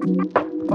Fire